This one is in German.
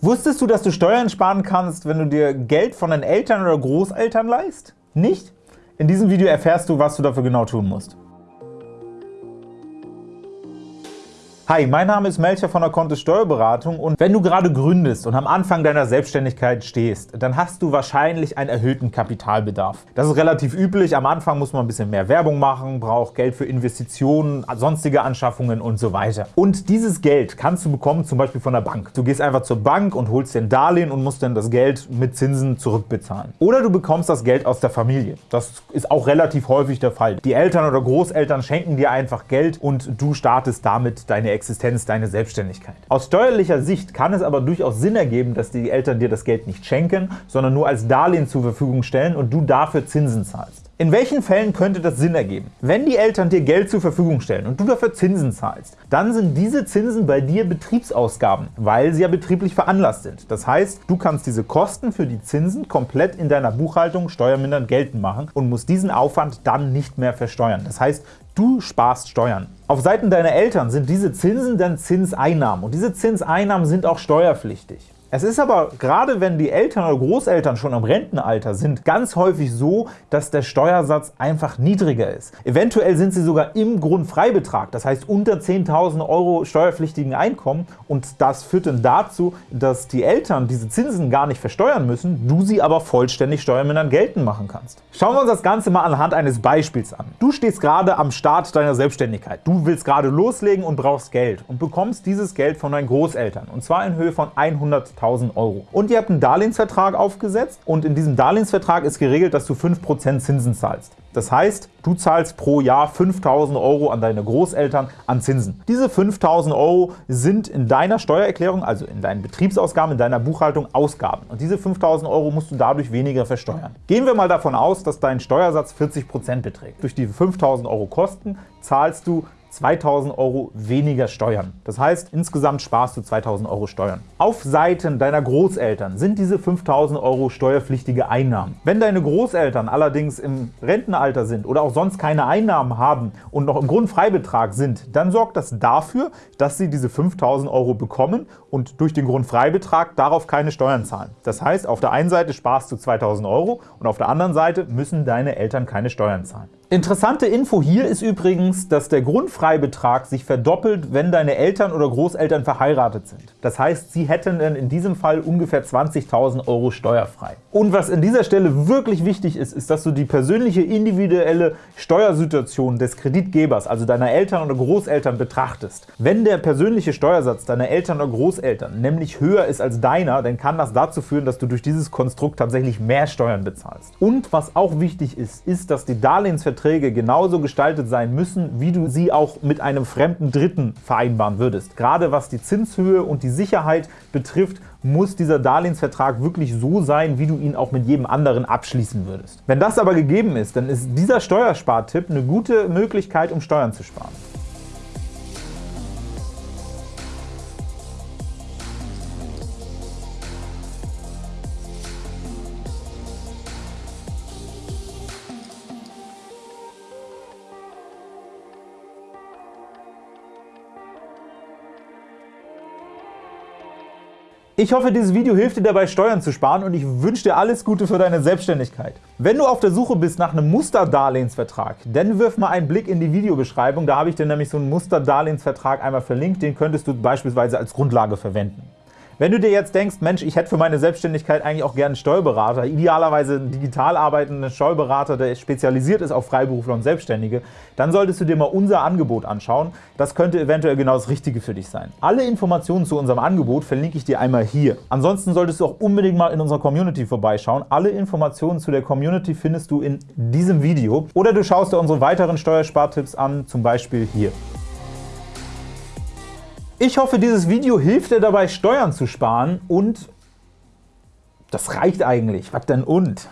Wusstest du, dass du Steuern sparen kannst, wenn du dir Geld von deinen Eltern oder Großeltern leihst? Nicht? In diesem Video erfährst du, was du dafür genau tun musst. Hi, mein Name ist Melcher von der Kontist Steuerberatung und wenn du gerade gründest und am Anfang deiner Selbstständigkeit stehst, dann hast du wahrscheinlich einen erhöhten Kapitalbedarf. Das ist relativ üblich. Am Anfang muss man ein bisschen mehr Werbung machen, braucht Geld für Investitionen, sonstige Anschaffungen und so weiter. Und dieses Geld kannst du bekommen zum Beispiel von der Bank. Du gehst einfach zur Bank und holst dir ein Darlehen und musst dann das Geld mit Zinsen zurückbezahlen. Oder du bekommst das Geld aus der Familie. Das ist auch relativ häufig der Fall. Die Eltern oder Großeltern schenken dir einfach Geld und du startest damit deine Existenz, deine Selbstständigkeit. Aus steuerlicher Sicht kann es aber durchaus Sinn ergeben, dass die Eltern dir das Geld nicht schenken, sondern nur als Darlehen zur Verfügung stellen und du dafür Zinsen zahlst. In welchen Fällen könnte das Sinn ergeben? Wenn die Eltern dir Geld zur Verfügung stellen und du dafür Zinsen zahlst, dann sind diese Zinsen bei dir Betriebsausgaben, weil sie ja betrieblich veranlasst sind. Das heißt, du kannst diese Kosten für die Zinsen komplett in deiner Buchhaltung steuermindernd geltend machen und musst diesen Aufwand dann nicht mehr versteuern. Das heißt, du sparst Steuern. Auf Seiten deiner Eltern sind diese Zinsen dann Zinseinnahmen und diese Zinseinnahmen sind auch steuerpflichtig. Es ist aber, gerade wenn die Eltern oder Großeltern schon im Rentenalter sind, ganz häufig so, dass der Steuersatz einfach niedriger ist. Eventuell sind sie sogar im Grundfreibetrag, das heißt unter 10.000 € steuerpflichtigen Einkommen und das führt dann dazu, dass die Eltern diese Zinsen gar nicht versteuern müssen, du sie aber vollständig steuermindernd geltend machen kannst. Schauen wir uns das Ganze mal anhand eines Beispiels an. Du stehst gerade am Start deiner Selbstständigkeit. Du willst gerade loslegen und brauchst Geld und bekommst dieses Geld von deinen Großeltern, und zwar in Höhe von 100 100.000 €. Und ihr habt einen Darlehensvertrag aufgesetzt und in diesem Darlehensvertrag ist geregelt, dass du 5% Zinsen zahlst. Das heißt, du zahlst pro Jahr 5.000 € an deine Großeltern an Zinsen. Diese 5.000 € sind in deiner Steuererklärung, also in deinen Betriebsausgaben, in deiner Buchhaltung Ausgaben. Und diese 5.000 € musst du dadurch weniger versteuern. Gehen wir mal davon aus, dass dein Steuersatz 40% beträgt. Durch die 5.000 € Kosten zahlst du 2.000 € weniger Steuern. Das heißt, insgesamt sparst du 2.000 € Steuern. Auf Seiten deiner Großeltern sind diese 5.000 € steuerpflichtige Einnahmen. Wenn deine Großeltern allerdings im Rentenalter sind oder auch sonst keine Einnahmen haben und noch im Grundfreibetrag sind, dann sorgt das dafür, dass sie diese 5.000 € bekommen und durch den Grundfreibetrag darauf keine Steuern zahlen. Das heißt, auf der einen Seite sparst du 2.000 € und auf der anderen Seite müssen deine Eltern keine Steuern zahlen. Interessante Info hier ist übrigens, dass der Grundfreibetrag sich verdoppelt, wenn deine Eltern oder Großeltern verheiratet sind. Das heißt, sie hätten dann in diesem Fall ungefähr 20.000 € steuerfrei. Und was an dieser Stelle wirklich wichtig ist, ist, dass du die persönliche individuelle Steuersituation des Kreditgebers, also deiner Eltern oder Großeltern, betrachtest. Wenn der persönliche Steuersatz deiner Eltern oder Großeltern nämlich höher ist als deiner, dann kann das dazu führen, dass du durch dieses Konstrukt tatsächlich mehr Steuern bezahlst. Und was auch wichtig ist, ist, dass die Darlehensverträge Verträge genauso gestaltet sein müssen, wie du sie auch mit einem fremden Dritten vereinbaren würdest. Gerade was die Zinshöhe und die Sicherheit betrifft, muss dieser Darlehensvertrag wirklich so sein, wie du ihn auch mit jedem anderen abschließen würdest. Wenn das aber gegeben ist, dann ist dieser Steuerspartipp eine gute Möglichkeit, um Steuern zu sparen. Ich hoffe, dieses Video hilft dir dabei, Steuern zu sparen und ich wünsche dir alles Gute für deine Selbstständigkeit. Wenn du auf der Suche bist nach einem Musterdarlehensvertrag, dann wirf mal einen Blick in die Videobeschreibung. Da habe ich dir nämlich so einen Musterdarlehensvertrag einmal verlinkt. Den könntest du beispielsweise als Grundlage verwenden. Wenn du dir jetzt denkst, Mensch, ich hätte für meine Selbstständigkeit eigentlich auch gerne einen Steuerberater, idealerweise einen digital arbeitenden Steuerberater, der spezialisiert ist auf Freiberufler und Selbstständige, dann solltest du dir mal unser Angebot anschauen. Das könnte eventuell genau das Richtige für dich sein. Alle Informationen zu unserem Angebot verlinke ich dir einmal hier. Ansonsten solltest du auch unbedingt mal in unserer Community vorbeischauen. Alle Informationen zu der Community findest du in diesem Video. Oder du schaust dir unsere weiteren Steuerspartipps an, zum Beispiel hier. Ich hoffe, dieses Video hilft dir dabei, Steuern zu sparen und das reicht eigentlich. Was denn und?